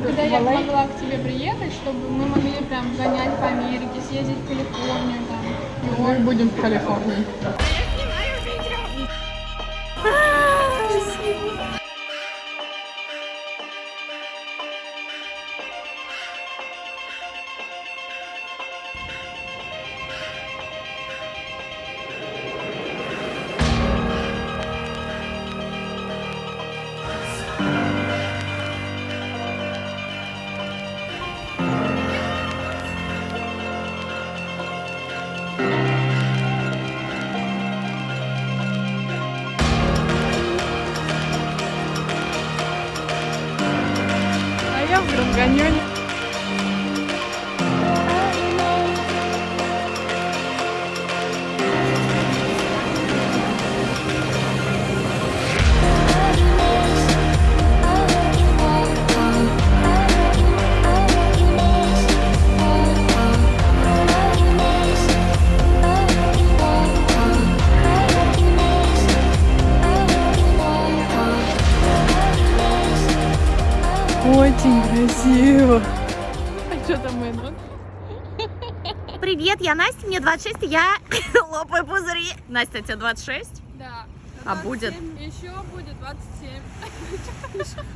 когда я могла к тебе приехать, чтобы мы могли прям гонять по Америке, съездить в Калифорнию там. Мы будем в Калифорнии. А я Очень красиво. А что там мой нос? Привет, я Настя, мне 26, и я лопаю пузыри. Настя, тебе 26? Да. А будет? Еще будет 27.